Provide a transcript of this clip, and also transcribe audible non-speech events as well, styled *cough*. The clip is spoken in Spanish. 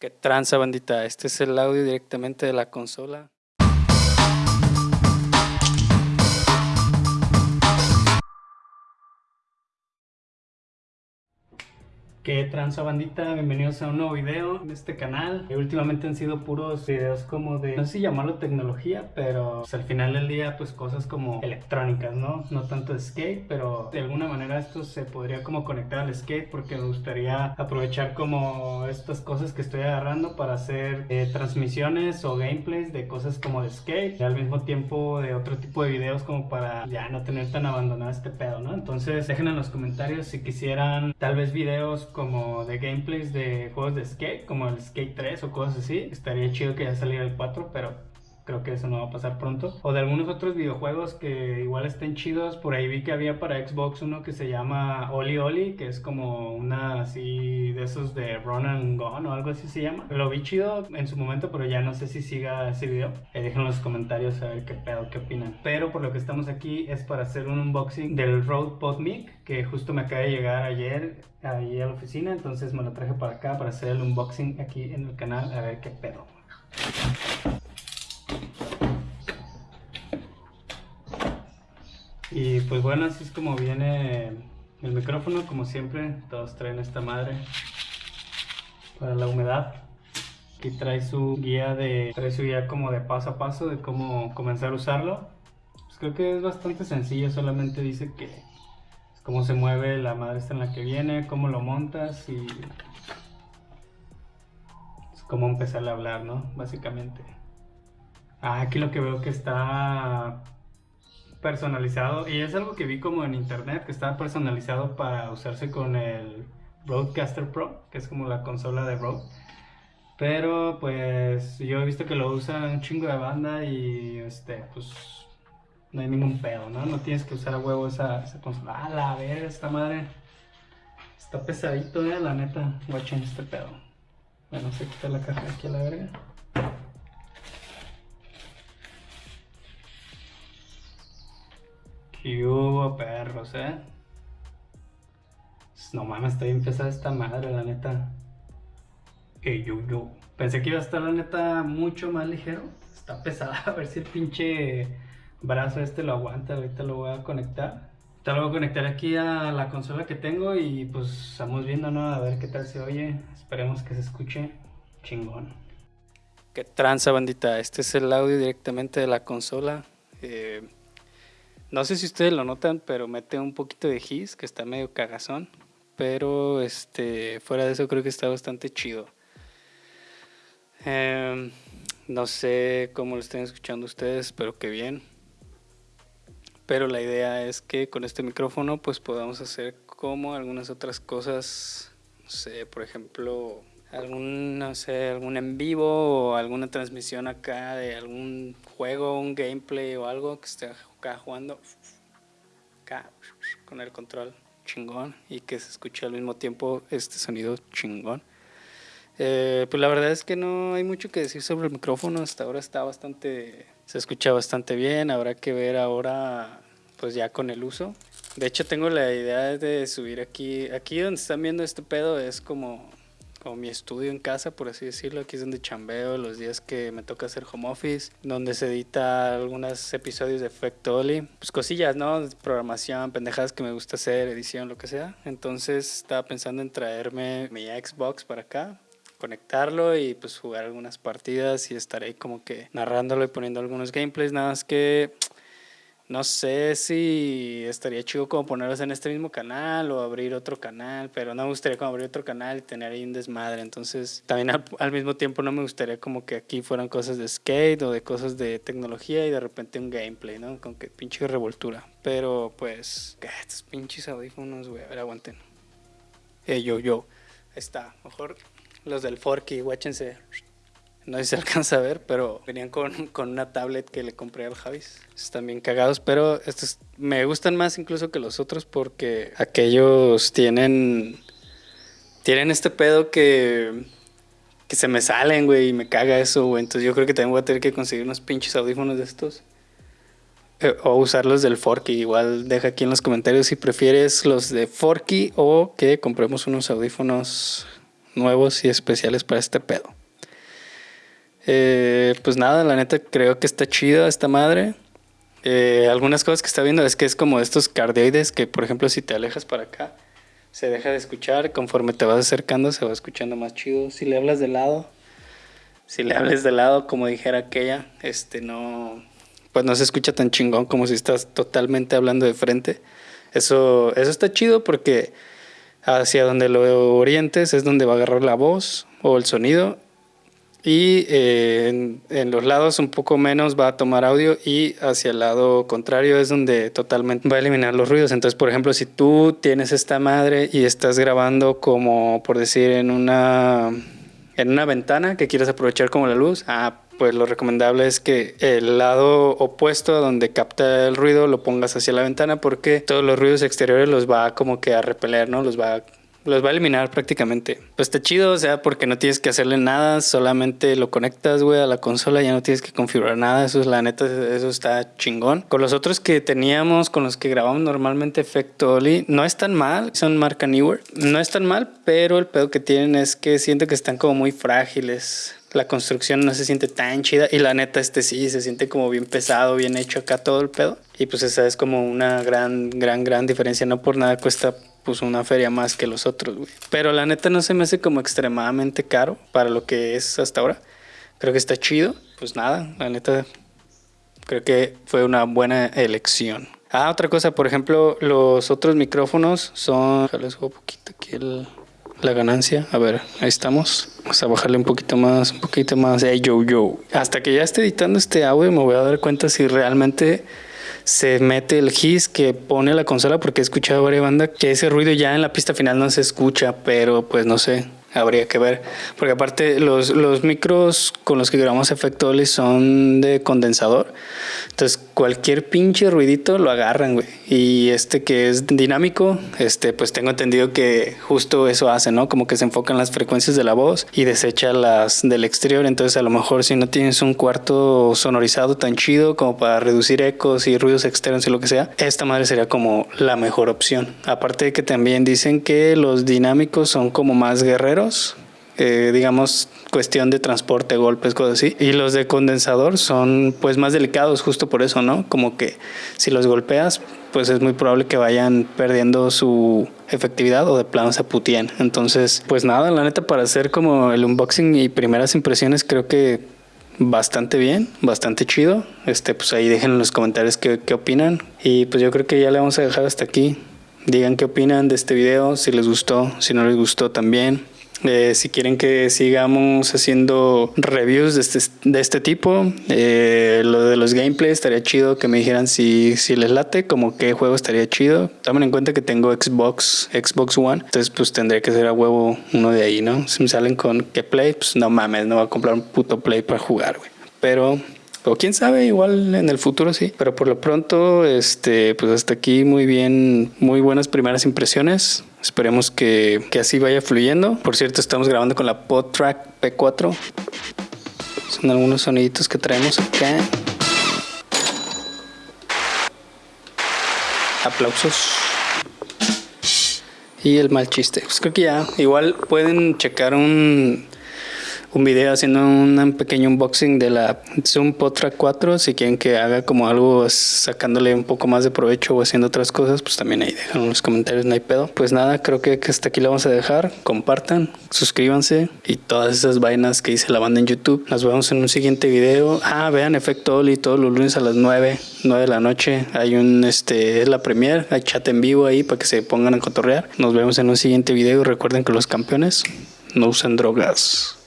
¿Qué tranza, bandita? Este es el audio directamente de la consola. ¿Qué tranza bandita? Bienvenidos a un nuevo video en este canal. Últimamente han sido puros videos como de, no sé si llamarlo tecnología, pero pues, al final del día pues cosas como electrónicas, ¿no? No tanto de skate, pero de alguna manera esto se podría como conectar al skate porque me gustaría aprovechar como estas cosas que estoy agarrando para hacer eh, transmisiones o gameplays de cosas como de skate y al mismo tiempo de otro tipo de videos como para ya no tener tan abandonado este pedo, ¿no? Entonces dejen en los comentarios si quisieran tal vez videos como de gameplays de juegos de skate, como el Skate 3 o cosas así. Estaría chido que ya saliera el 4, pero creo que eso no va a pasar pronto. O de algunos otros videojuegos que igual estén chidos. Por ahí vi que había para Xbox uno que se llama Oli Oli, que es como una así de esos de Run and Gun o algo así se llama. Lo vi chido en su momento, pero ya no sé si siga ese video. Eh, dejen en los comentarios a ver qué pedo, qué opinan. Pero por lo que estamos aquí es para hacer un unboxing del Rode PodMic, que justo me acaba de llegar ayer ahí a la oficina. Entonces me lo traje para acá para hacer el unboxing aquí en el canal, a ver qué pedo. Pues bueno, así es como viene el micrófono, como siempre, todos traen esta madre para la humedad. Aquí trae su guía de, trae su guía como de paso a paso de cómo comenzar a usarlo. Pues creo que es bastante sencillo, solamente dice que cómo se mueve la madre esta en la que viene, cómo lo montas y cómo empezar a hablar, ¿no? Básicamente. Ah, aquí lo que veo que está personalizado y es algo que vi como en internet que está personalizado para usarse con el Roadcaster Pro, que es como la consola de Rode. Pero pues yo he visto que lo usa un chingo de banda y este pues no hay ningún pedo, ¿no? No tienes que usar a huevo esa, esa consola. Ah, la ver, esta madre está pesadito, eh, la neta. Watchen este pedo. Bueno, se quita la caja aquí a la verga. ¿Qué hubo, perros, eh? No mames, está bien pesada esta madre, la neta. Que yo. Pensé que iba a estar, la neta, mucho más ligero. Está pesada, *laughs* a ver si el pinche brazo este lo aguanta. Ahorita lo voy a conectar. Ahorita lo voy a conectar aquí a la consola que tengo y pues estamos viendo, ¿no? A ver qué tal se oye. Esperemos que se escuche chingón. Qué tranza, bandita. Este es el audio directamente de la consola. Eh, no sé si ustedes lo notan, pero mete un poquito de his, que está medio cagazón. Pero este, fuera de eso creo que está bastante chido. Em, no sé cómo lo estén escuchando ustedes, espero que bien. Pero la idea es que con este micrófono pues podamos hacer como algunas otras cosas. No sé, por ejemplo, algún, no sé, algún en vivo o alguna transmisión acá de algún juego, un gameplay o algo que esté acá jugando acá con el control chingón y que se escuche al mismo tiempo este sonido chingón. Eh, pues la verdad es que no hay mucho que decir sobre el micrófono, hasta ahora está bastante, se escucha bastante bien, habrá que ver ahora pues ya con el uso. De hecho tengo la idea de subir aquí, aquí donde están viendo este pedo es como como mi estudio en casa, por así decirlo. Aquí es donde chambeo los días que me toca hacer home office, donde se edita algunos episodios de Effect Oli. Pues cosillas, ¿no? Programación, pendejadas que me gusta hacer, edición, lo que sea. Entonces estaba pensando en traerme mi Xbox para acá, conectarlo y pues jugar algunas partidas y estar ahí como que narrándolo y poniendo algunos gameplays. Nada más que no sé si estaría chido como ponerlos en este mismo canal o abrir otro canal, pero no me gustaría como abrir otro canal y tener ahí un desmadre. Entonces, también al, mismo tiempo no me gustaría como que aquí fueran cosas de skate o de cosas de tecnología y de repente un gameplay, ¿no? Con que pinche revoltura. Pero pues, estos pinches audífonos, güey, a ver, aguanten. Eh, yo, yo. Ahí está. Mejor los del Forky, guáchense. No sé si se *laughs* alcanza a ver, pero venían con, con una tablet que le compré al Javis. Están bien cagados, pero estos me gustan más incluso que los otros porque aquellos tienen. Tienen este pedo que. Que se me salen, güey, y me caga eso, güey. Entonces yo creo que también voy a tener que conseguir unos pinches audífonos de estos. Eh, o usarlos del Forky. Igual deja aquí en los comentarios si prefieres los de Forky o que compremos unos audífonos nuevos y especiales para este pedo. Eh, pues nada, la neta creo que está chida esta madre. Eh, algunas cosas que está viendo es que es como estos cardioides que, por ejemplo, si te alejas para acá, se deja de escuchar. Conforme te vas acercando, se va escuchando más chido. Si le hablas de lado, si le hables de lado, como dijera aquella, este no, pues no se escucha tan chingón como si estás totalmente hablando de frente. Eso, eso está chido porque hacia donde lo orientes es donde va a agarrar la voz o el sonido y eh, en, los lados un poco menos va a tomar audio y hacia el lado contrario es donde totalmente va a eliminar los ruidos. Entonces, por ejemplo, si tú tienes esta madre y estás grabando como por decir en una en una ventana que quieres aprovechar como la luz, ah, pues lo recomendable es que el lado opuesto a donde capta el ruido lo pongas hacia la ventana porque todos los ruidos exteriores los va como que a repeler, ¿no? Los va los va a eliminar prácticamente. Pues está chido, o sea, porque no tienes que hacerle nada, solamente lo conectas, güey, a la consola, ya no tienes que configurar nada, eso es la neta, eso está chingón. Con los otros que teníamos, con los que grabamos normalmente Efecto Oli, no es tan mal, son marca Newer, no es tan mal, pero el pedo que tienen es que siento que están como muy frágiles la construcción no se siente tan chida y la neta este sí se siente como bien pesado, bien hecho acá todo el pedo y pues esa es como una gran gran gran diferencia, no por nada cuesta pues una feria más que los otros, güey. Pero la neta no se me hace como extremadamente caro para lo que es hasta ahora. Creo que está chido. Pues nada, la neta creo que fue una buena elección. Ah, otra cosa, por ejemplo, los otros micrófonos son... Les un poquito aquí la ganancia. A ver, ahí estamos. Vamos a bajarle un poquito más, un poquito más. Hey, yo, yo. Hasta que ya esté editando este audio me voy a dar cuenta si realmente se mete el hiss que pone la consola porque he escuchado varias bandas que ese ruido ya en la pista final no se escucha, pero pues no sé habría que ver. Porque aparte los, los micros con los que grabamos efecto Oli son de condensador. Entonces cualquier pinche ruidito lo agarran, güey. Y este que es dinámico, este pues tengo entendido que justo eso hace, ¿no? Como que se enfocan las frecuencias de la voz y desecha las del exterior. Entonces a lo mejor si no tienes un cuarto sonorizado tan chido como para reducir ecos y ruidos externos y lo que sea, esta madre sería como la mejor opción. Aparte de que también dicen que los dinámicos son como más guerreros eh, digamos, cuestión de transporte, golpes, cosas así. Y los de condensador son pues más delicados justo por eso, ¿no? Como que si los golpeas, pues es muy probable que vayan perdiendo su efectividad o de plano se putien. Entonces, pues nada, la neta para hacer como el unboxing y primeras impresiones creo que bastante bien, bastante chido. Este, pues ahí dejen en los comentarios qué, qué opinan. Y pues yo creo que ya le vamos a dejar hasta aquí. Digan qué opinan de este video, si les gustó, si no les gustó también. Eh, si quieren que sigamos haciendo reviews de este, de este tipo, eh, lo de los gameplays estaría chido que me dijeran si, si les late, como qué juego estaría chido. Tomen en cuenta que tengo Xbox, Xbox One, entonces pues tendré que ser a huevo uno de ahí, ¿no? Si me salen con que play, pues no mames, no voy a comprar un puto play para jugar, güey. Pero o quién sabe, igual en el futuro sí. Pero por lo pronto, este, pues hasta aquí muy bien, muy buenas primeras impresiones. Esperemos que, que así vaya fluyendo. Por cierto, estamos grabando con la PodTrack P4. Son algunos soniditos que traemos acá. Aplausos. Y el mal chiste. Pues creo que ya. Igual pueden checar un un video haciendo un pequeño unboxing de la Zoom Potra 4. Si quieren que haga como algo sacándole un poco más de provecho o haciendo otras cosas, pues también ahí dejan los comentarios, no hay pedo. Pues nada, creo que hasta aquí lo vamos a dejar. Compartan, suscríbanse y todas esas vainas que hice la banda en YouTube. Nos vemos en un siguiente video. Ah, vean Efecto Oli todos los lunes a las 9, 9 de la noche. Hay un, este, es la premier, hay chat en vivo ahí para que se pongan a cotorrear. Nos vemos en un siguiente video recuerden que los campeones no usan drogas.